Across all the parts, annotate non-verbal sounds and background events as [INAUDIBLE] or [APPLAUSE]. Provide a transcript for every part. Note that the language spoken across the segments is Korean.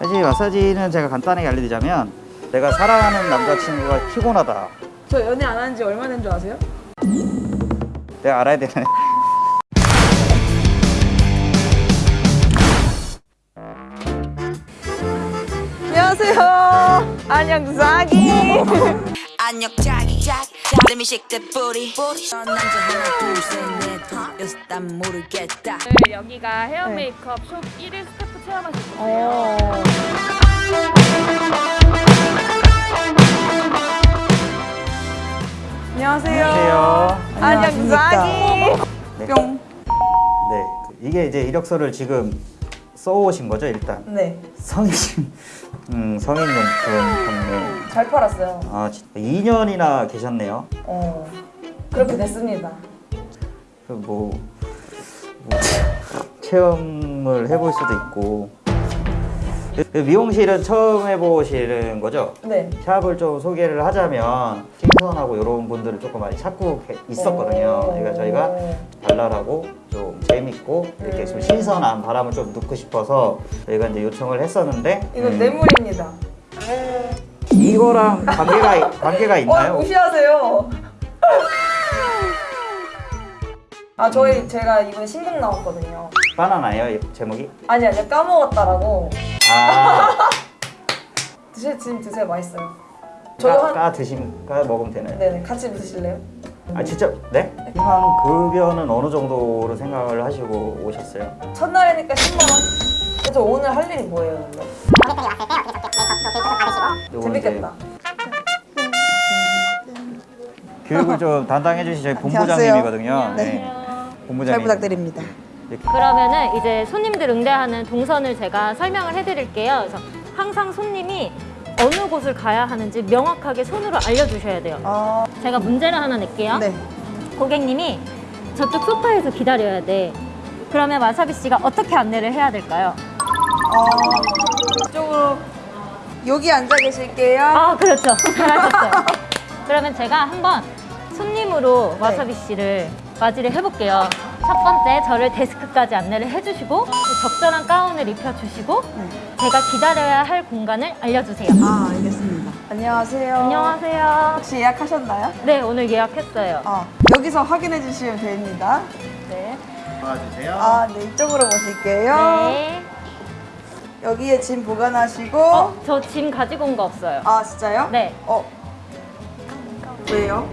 사실 마사지는 제가 간단하게 알려드리자면 내가 사랑하는 남자친구가 피곤하다. 저 연애 안 한 지 얼마 된 줄 아세요? 내가 알아야 되는 안녕하세요. 안녕사기. 안녕 자기 자기. 둘셋넷 다섯 여섯 난 모르겠다. 오늘 여기가 헤어 메이크업 숍 1일 스태프 체험하실. 어. 안녕하세요. 안녕하세요. 안녕사기. 네. 뿅. 네, 그 이게 이제 이력서를 지금 써오신 거죠 일단 네. 성인 음, 성인 용품 판매 잘 팔았어요. 아 진짜 2년이나 계셨네요 어. 그렇게 됐습니다. 그 뭐, 뭐 [LAUGHS] 체험을 해볼 수도 있고 그 미용실은 처음 해보시는 거죠? 네. 샵을 좀 소개를 하자면 신선하고 이런 분들을 조금 많이 찾고 계- 있었거든요. 오. 그러니까 저희가 발랄하고 좀 재밌고 이렇게 좀 신선한 바람을 좀 넣고 싶어서 저희가 이제 요청을 했었는데 이건 음, 뇌물입니다. 이거랑 관계가 관계가 어, 있나요? 무시하세요. [LAUGHS] 아, 저희 제가 이번에 신곡 나왔거든요. 바나나예요 이 제목이? 아니 아니요 까먹었다라고 아, [LAUGHS] 드실 지금 드세요 맛있어요. 저희 까, 한 까 드시면 까 먹으면 되나요? 네네 같이 드실래요? 아 진짜 네? 희망 급여는 어느 정도로 생각을 하시고 오셨어요? 첫날이니까 10만 원. 그래서 오늘 할 일이 뭐예요? 근데? 요거는 이제 재밌겠다. 교육을 좀 [LAUGHS] 담당해 주신 저희 본부장님이거든요. 네. 본부장님. 잘 부탁드립니다. 그러면은 이제 손님들 응대하는 동선을 제가 설명을 해드릴게요. 그래서 항상 손님이 어느 곳을 가야 하는지 명확하게 손으로 알려주셔야 돼요. 어, 제가 문제를 하나 낼게요. 네. 고객님이 저쪽 소파에서 기다려야 돼. 그러면 와사비 씨가 어떻게 안내를 해야 될까요? 어, 이쪽으로 여기 앉아 계실게요. 아 그렇죠. 잘하셨어요. [LAUGHS] 그러면 제가 한번 손님으로 와사비 씨를 맞이를 해볼게요. 첫 번째 저를 데스크까지 안내를 해주시고 적절한 가운을 입혀주시고 제가 기다려야 할 공간을 알려주세요. 아, 알겠습니다. 안녕하세요. 안녕하세요. 혹시 예약하셨나요? 네 오늘 예약했어요. 어, 여기서 확인해 주시면 됩니다. 네. 도와주세요. 아, 네, 이쪽으로 모실게요. 네. 여기에 짐 보관하시고. 어, 저 짐 가지고 온 거 없어요. 아, 진짜요? 네. 어. 왜요?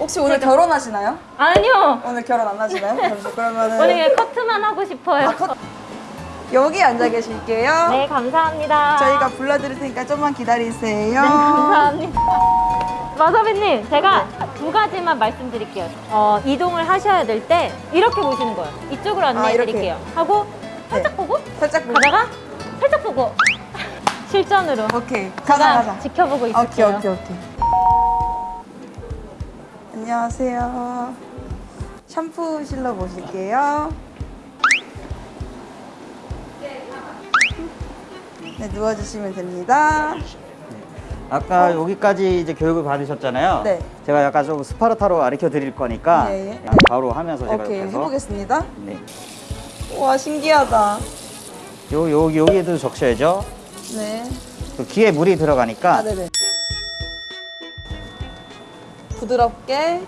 혹시 오늘 결혼하시나요? 아니요. 오늘 결혼 안 하시나요? 그러면은 오늘 커트만 하고 싶어요. 아, 컷. 여기 앉아 계실게요. 네 감사합니다. 저희가 불러드릴 테니까 좀만 기다리세요. 네, 감사합니다. 마사비님, 제가 두 가지만 말씀드릴게요. 어, 이동을 하셔야 될 때 이렇게 보시는 거예요. 이쪽으로 안내해 이렇게. 드릴게요. 하고 살짝 네. 보고 살짝 보고. 가다가 살짝 보고 [LAUGHS] 실전으로 오케이. 가자, 가자. 지켜보고 오케이 있을게요. 오케이 오케이 안녕하세요 샴푸 실러 보실게요 네 누워주시면 됩니다 아까 여기까지 이제 교육을 받으셨잖아요. 네. 제가 약간 좀 스파르타로 가르쳐 드릴 거니까. 그냥 바로 하면서 제가 오케이 옆에서 해보겠습니다 네. 와 신기하다 요, 요, 여기에도 적셔야죠. 네 그 귀에 물이 들어가니까 아, 부드럽게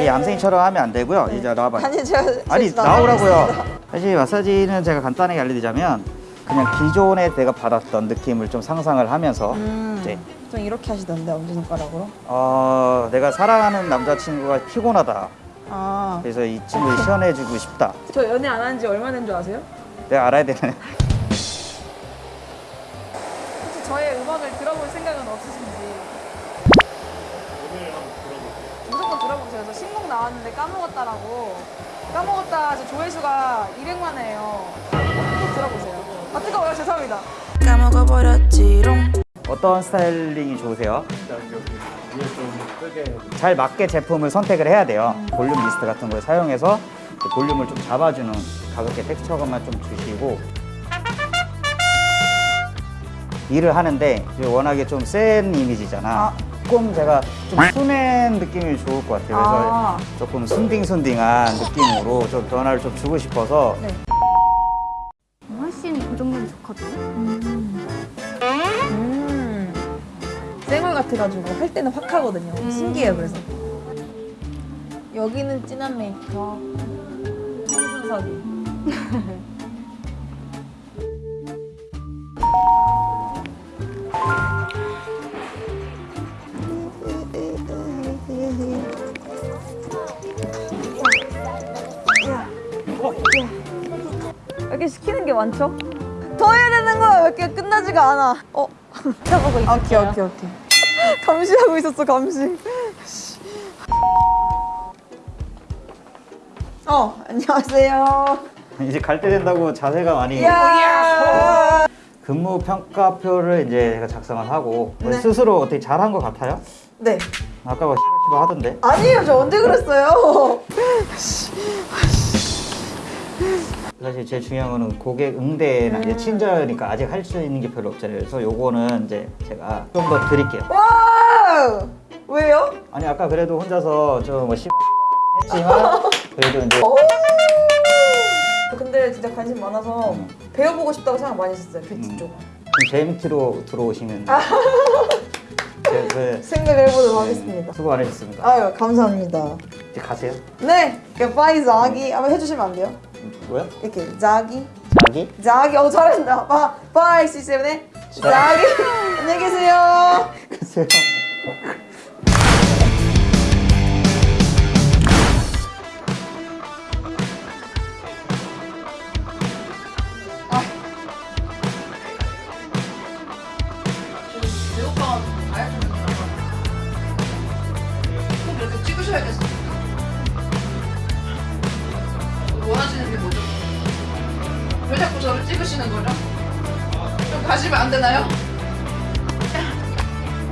이 얌생이처럼 하면 안 되고요. 이제 나와봐요. 아니 제가 아니 나오라고요. 사실 마사지는 제가 간단하게 알려드리자면 그냥 기존에 내가 받았던 느낌을 좀 상상을 하면서 음, 네. 좀 이렇게 하시던데 엄지손가락으로 어, 내가 사랑하는 남자친구가 피곤하다. 아 그래서 이 친구를 시원해주고 싶다. 저 연애 안 한 지 얼마 된 줄 아세요? 내가 알아야 되는. 혹시 저의 음악을 들어볼 생각은 없으신지? 무조건 들어보세요. 저 신곡 나왔는데 까먹었다라고. 까먹었다. 저 조회수가 200만이에요. 꼭 들어보세요. 아 뜨거워요. 죄송합니다. 까먹어버렸지롱 어떤 styling이 좋으세요? 잘 맞게 제품을 선택을 해야 돼요. 볼륨 리스트 같은 걸 사용해서 그 볼륨을 좀 잡아주는 가볍게 텍스처감만 좀 주시고 일을 하는데 워낙에 좀 센 이미지잖아. 아. 조금 제가 좀 순한 느낌이 좋을 것 같아요. 그래서 아. 조금 순딩순딩한 느낌으로 좀 변화를 좀 주고 싶어서 네. 훨씬 좀 고정력이 좋거든요. 음. 쌩얼 같아가지고 할 때는 확 하거든요. 신기해요, 그래서. 여기는 진한 메이크업. [LAUGHS] 이렇게 많죠? 더 해야 되는 거야. 왜 이렇게 끝나지가 않아. 어. 쳐보고 있어요. 오케이 오케이 오케이 [LAUGHS] 감시하고 있었어 감시 어 안녕하세요 이제 갈 때 된다고 자세가 많이 야 근무 평가표를 이제 제가 작성을 하고 네. 스스로 어떻게 잘한 것 같아요? 네 아까 뭐 시바시바 하던데 아니에요 저 언제 그랬어요 [LAUGHS] 사실 제일 중요한 거는 고객 응대나 음. 이제 친절이니까 아직 할 수 있는 게 별로 없잖아요. 그래서 요거는 이제 제가 좀 더 드릴게요. Wow 왜요? 아니 아까 그래도 혼자서 좀뭐 했지만 [LAUGHS] 그래도 이제 오! 근데 진짜 관심 많아서 음. 배워보고 싶다고 생각 많이 했었어요 뷰티 음. 쪽좀 JMT로 들어오시면 아. [LAUGHS] 제- 그 생각을 해보도록 네, 하겠습니다 수고 많으셨습니다. 아유 감사합니다 이제 가세요. 네 바이 자기 한번 해주시면 안 돼요? 뭐야? 이렇게 자기? 자기? 자기? 어 잘한다 바 바이 시스템네 자기. 안녕히 계세요. 글쎄요. 이렇게 찍으셔야겠어. 안 되나요?